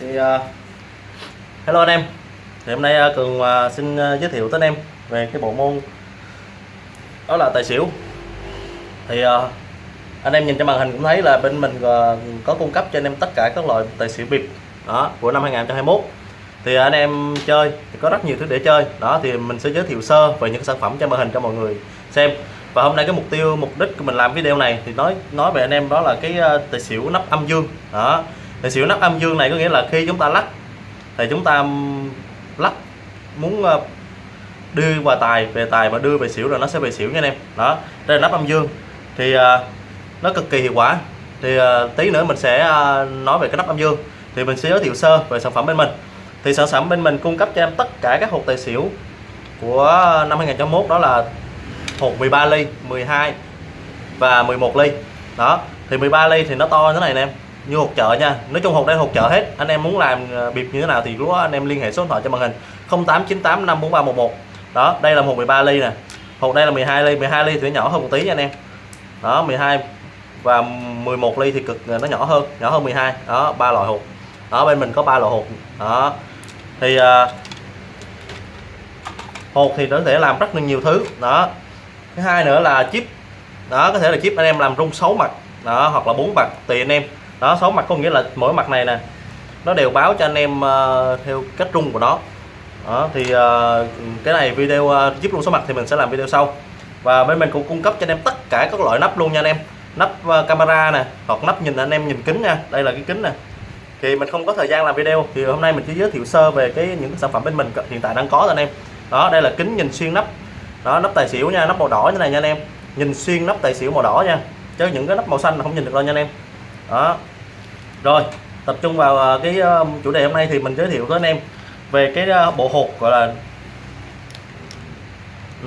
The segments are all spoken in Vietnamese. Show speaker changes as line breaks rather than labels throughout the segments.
thì uh, hello anh em. Thì hôm nay uh, cường uh, xin uh, giới thiệu tới anh em về cái bộ môn đó là tài xỉu. Thì uh, anh em nhìn trên màn hình cũng thấy là bên mình uh, có cung cấp cho anh em tất cả các loại tài xỉu bịp đó của năm 2021 thì anh em chơi thì có rất nhiều thứ để chơi. Đó thì mình sẽ giới thiệu sơ về những sản phẩm trên màn hình cho mọi người xem. Và hôm nay cái mục tiêu mục đích của mình làm video này thì nói nói về anh em đó là cái tài xỉu nắp âm dương đó thì xỉu nắp âm dương này có nghĩa là khi chúng ta lắc, thì chúng ta lắc muốn ờ, đưa qua tài, về tài mà đưa về xỉu rồi nó sẽ về xỉu nha anh em. Đó, đây là nắp âm dương. Thì ờ, nó cực kỳ hiệu quả. Thì ờ, tí nữa mình sẽ nói về cái nắp âm dương. Thì mình sẽ giới thiệu sơ về sản phẩm bên mình. Thì sản phẩm bên mình cung cấp cho em tất cả các hộp tài xỉu của năm 2021 đó là hộp 13 ly 12 và 11 ly. Đó, thì 13 ly thì nó to như thế này nè em như hộp chợ nha. Nói chung hộp đây hộp chợ hết. Anh em muốn làm ờ, bịp như thế nào thì lúc đó anh em liên hệ số điện thoại cho màn hình. 0898 54311 đó đây là một 13 ly nè. Hộp đây là 12 ly. 12 ly thì nó nhỏ hơn một tí nha anh em. Đó 12 và 11 ly thì cực ờ, nó nhỏ hơn nhỏ hơn 12 đó ba loại hộp đó bên mình có ba loại hộp đó. Thì ờ, uh, hộp thì nó có thể làm rất là nhiều thứ. Đó. Thứ hai nữa là chip. Đó có thể là chip anh em làm rung 6 mặt. Đó hoặc là bốn mặt tùy anh em đó số mặt có nghĩa là mỗi mặt này nè nó đều báo cho anh em uh, theo cách rung của nó. Đó thì uh, cái này video uh, giúp luôn số mặt thì mình sẽ làm video sau. Và bên mình cũng cung cấp cho anh em tất cả các loại nắp luôn nha anh em. Nắp uh, camera nè hoặc nắp nhìn anh em nhìn kính nha. Đây là cái kính nè. Thì mình không có thời gian làm video. Thì hôm nay mình chỉ giới thiệu sơ về cái những cái sản phẩm bên mình hiện tại đang có rồi anh em. Đó đây là kính nhìn xuyên nắp. Đó nắp tài xỉu nha nắp màu đỏ như này nha anh em. Nhìn xuyên nắp tài xỉu màu đỏ nha. Chứ những cái nắp màu xanh là không nhìn được đâu nha anh em đó. Rồi, tập trung vào à, cái à, chủ đề hôm nay thì mình giới thiệu với anh em về cái à, bộ hộp gọi là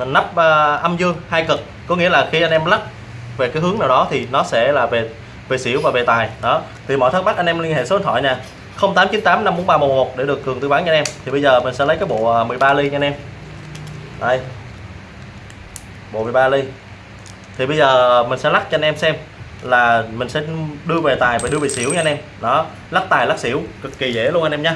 nắp âm dương hai cực. Có nghĩa là khi anh em lắc về cái hướng nào đó thì nó sẽ là về về xỉu và về tài. Đó. Thì mọi thắc mắc anh em liên hệ số điện thoại nha 0898 54311 để được cường tư vấn cho anh em. Thì bây giờ mình sẽ lấy cái bộ 13 ly nha anh em. Đây. Bộ 13 ly. Thì bây giờ mình sẽ lắc cho anh em xem là mình sẽ đưa về tài và đưa về xỉu nha anh em. Đó, lắc tài, lắc xỉu, cực kỳ dễ luôn anh em nha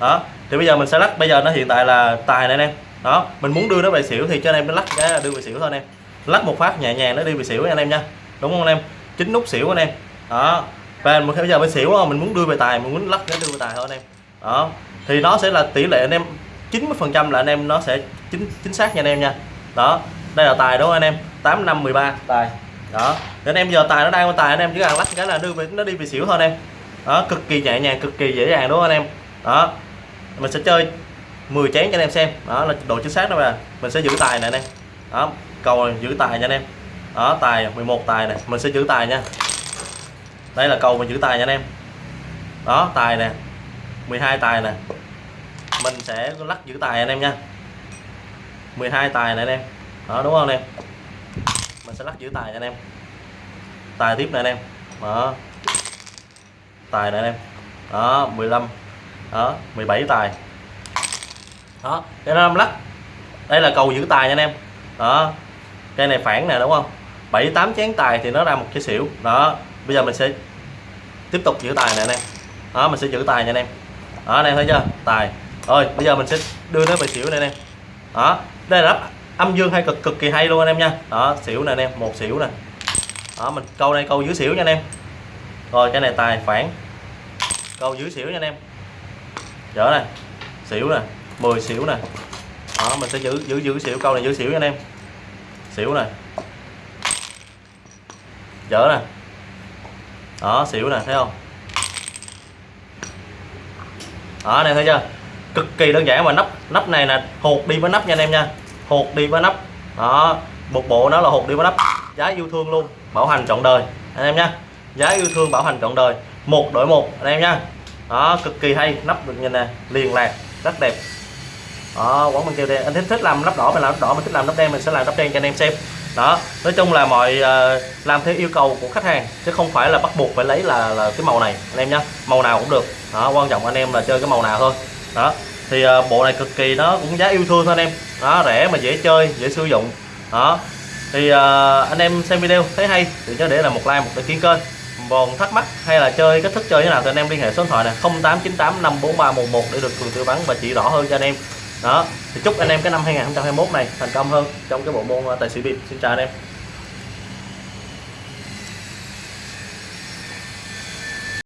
đó, thì bây giờ mình sẽ lắc, bây giờ nó hiện tại là tài này anh em. Đó, mình muốn đưa nó về xỉu thì cho anh em nó lắc cái là đưa về xỉu thôi anh em. Lắc một phát nhẹ nhàng nó đi về xỉu nha anh em nha đúng không anh em? Chính nút xỉu anh em. Đó, và bây giờ bên xỉu mình muốn đưa về tài, mình muốn lắc cái đưa về tài thôi anh em. Đó, thì nó sẽ là tỷ lệ anh em 90 phần trăm là anh em nó sẽ chính chính xác nha anh em nha. Đó, đây là tài đúng không anh em? 8 5 13 tài đó. Nên em giờ tài nó đang tài anh em chỉ cần lắc cái là đưa về nó đi về xỉu thôi anh em. Đó cực kỳ nhẹ nhàng cực kỳ dễ dàng đúng không anh em? Đó. Mình sẽ chơi 10 chén cho anh em xem. Đó là độ chính xác đó mà. Mình sẽ giữ tài này anh em. Đó cầu này, giữ tài nha anh em. Đó tài 11 tài này mình sẽ giữ tài nha. Đây là cầu mình giữ tài nha anh em. Đó tài nè. 12 tài nè. Mình sẽ lắc giữ tài anh em nha. 12 tài này anh em. Đó đúng không anh em? Mình sẽ lắc giữ tài nha anh em. Tài tiếp nè anh em. Đó. Tài nè anh em. Đó 15 đó 17 tài. Đó cái năm lắc. Đây là cầu giữ tài nha anh em. Đó. Cây này phản nè, đúng không? 7 8 chén tài thì nó ra một cái xỉu. Đó. Bây giờ mình sẽ tiếp tục giữ tài nè anh em. Đó, mình sẽ giữ tài nha anh em. Đó, anh em thấy chưa? Tài. Rồi, bây giờ mình sẽ đưa nó về xỉu nè anh em. Đó. Đây là âm dương hay cực cực kỳ hay luôn anh em nha. Đó, xỉu nè anh em, một xỉu nè. Đó, mình câu đây câu dưới xỉu nha anh em. Rồi, cái này tài phản câu dưới xỉu nha anh em. Dở này xỉu nè 10 xỉu nè. Đó, mình sẽ giữ giữ giữ xỉu, câu này giữ xỉu nha anh em. Xỉu nè. Dở nè. Đó, xỉu nè, thấy không? Đó, anh em thấy chưa? Cực kỳ đơn giản mà nắp nắp này là hột đi với nắp nha anh em nha hột đi với nắp. Đó một bộ nó là hột đi với nắp. Giá yêu thương luôn bảo hành trọn đời. Anh em nha giá yêu thương bảo hành trọn đời. Một đổi một anh em nha đó cực kỳ hay nắp được nhìn nè liền lạc rất đẹp. Đó quán mình kêu đen. Anh thích thích làm nắp đỏ mình làm nắp đỏ mình thích làm nắp đen mình sẽ làm nắp đen cho anh em xem. Đó nói chung là mọi uh, làm theo yêu cầu của khách hàng chứ không phải là bắt buộc phải lấy là, là cái màu này anh em nhé màu nào cũng được. Đó quan trọng anh em là chơi cái màu nào thôi. Đó thì ờ, bộ này cực kỳ nó cũng giá yêu thương thôi anh em. Đó, rẻ mà dễ chơi, dễ sử dụng. Đó. Thì ờ, anh em xem video thấy hay thì nhớ để là một like, một đăng ký kênh. Còn thắc mắc hay là chơi cách thức chơi thế nào thì anh em liên hệ số điện thoại này 0898 54311 để được cường tư vấn và chỉ rõ hơn cho anh em. Đó. Thì chúc anh em cái năm 2021 này thành công hơn trong cái bộ môn ờ, tài xỉu bịp xin chào anh em.